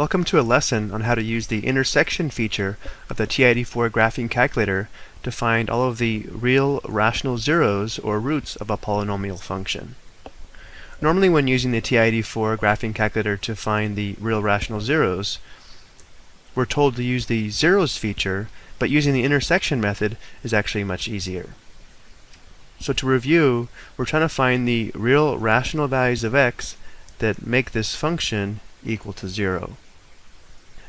Welcome to a lesson on how to use the intersection feature of the TI-84 graphing calculator to find all of the real rational zeros or roots of a polynomial function. Normally when using the TI-84 graphing calculator to find the real rational zeros, we're told to use the zeros feature, but using the intersection method is actually much easier. So to review, we're trying to find the real rational values of x that make this function equal to 0.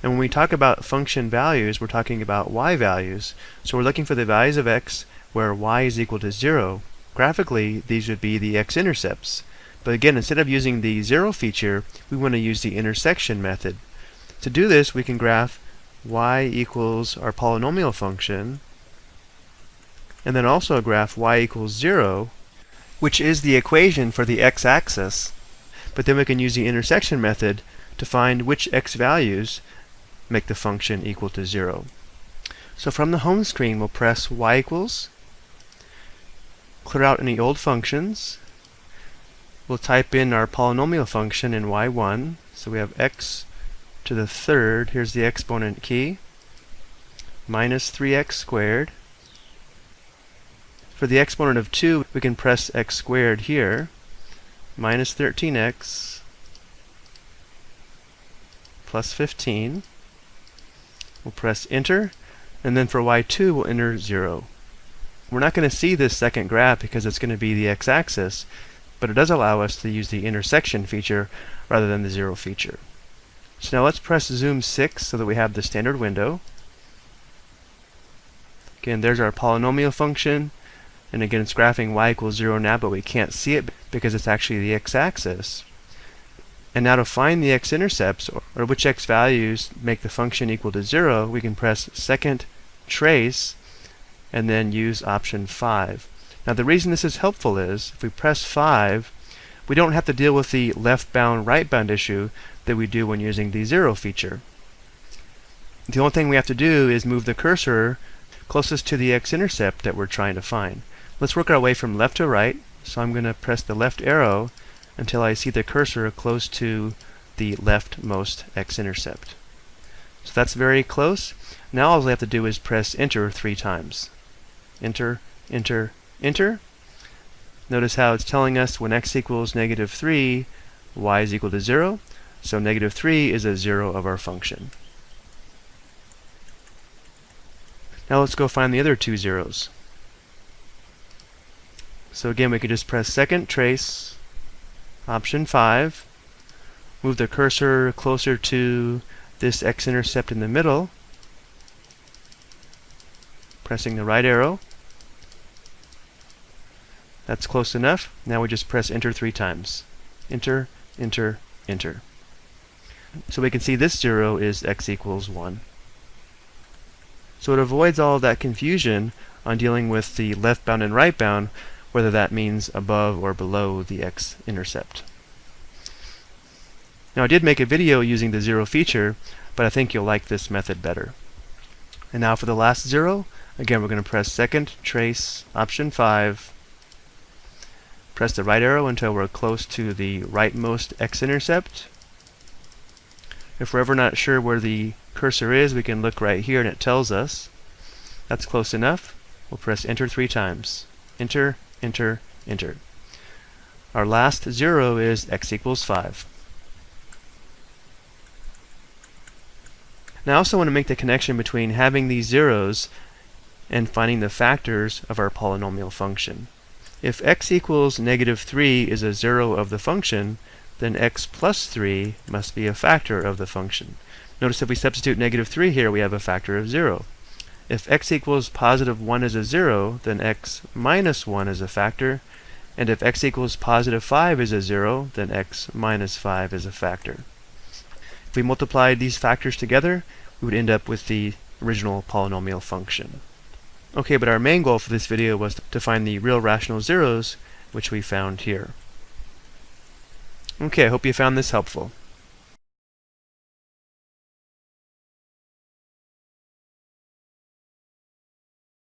And when we talk about function values, we're talking about y values. So we're looking for the values of x where y is equal to 0. Graphically, these would be the x-intercepts. But again, instead of using the 0 feature, we want to use the intersection method. To do this, we can graph y equals our polynomial function, and then also graph y equals 0, which is the equation for the x-axis. But then we can use the intersection method to find which x values make the function equal to 0. So from the home screen, we'll press y equals, clear out any old functions. We'll type in our polynomial function in y1. So we have x to the third, here's the exponent key, minus 3x squared. For the exponent of 2, we can press x squared here, minus 13x plus 15. We'll press enter, and then for y2 we'll enter 0. We're not going to see this second graph because it's going to be the x-axis, but it does allow us to use the intersection feature rather than the 0 feature. So now let's press zoom 6 so that we have the standard window. Again, there's our polynomial function, and again it's graphing y equals 0 now, but we can't see it because it's actually the x-axis. And now to find the x-intercepts, or, or, which x values make the function equal to 0, we can press second trace and then use option 5. Now the reason this is helpful is, if we press 5, we don't have to deal with the left bound right bound issue that we do when using the 0 feature. The only thing we have to do is move the cursor closest to the x-intercept that we're trying to find. Let's work our way from left to right, so I'm going to press the left arrow until I see the cursor close to the leftmost x-intercept. So that's very close. Now all I have to do is press enter three times. Enter, enter, enter. Notice how it's telling us when x equals negative 3, y is equal to 0. So negative 3 is a 0 of our function. Now let's go find the other two zeros. So again, we could just press second trace Option 5, move the cursor closer to this x-intercept in the middle, pressing the right arrow. That's close enough. Now we just press enter three times. Enter, enter, enter. So we can see this 0 is x equals 1. So it avoids all of that confusion on dealing with the left bound and right bound whether that means above or below the x-intercept. Now I did make a video using the zero feature, but I think you'll like this method better. And now for the last zero, again we're going to press second trace option 5, press the right arrow until we're close to the rightmost x-intercept. If we're ever not sure where the cursor is, we can look right here and it tells us. That's close enough. We'll press enter three times. Enter, enter, enter. Our last zero is x equals 5. Now I also want to make the connection between having these zeros and finding the factors of our polynomial function. If x equals negative 3 is a zero of the function, then x plus 3 must be a factor of the function. Notice if we substitute negative 3 here, we have a factor of 0. If x equals positive 1 is a 0, then x minus 1 is a factor. And if x equals positive 5 is a 0, then x minus 5 is a factor. If we multiplied these factors together, we would end up with the original polynomial function. Okay, but our main goal for this video was to find the real rational zeros, which we found here. Okay, I hope you found this helpful.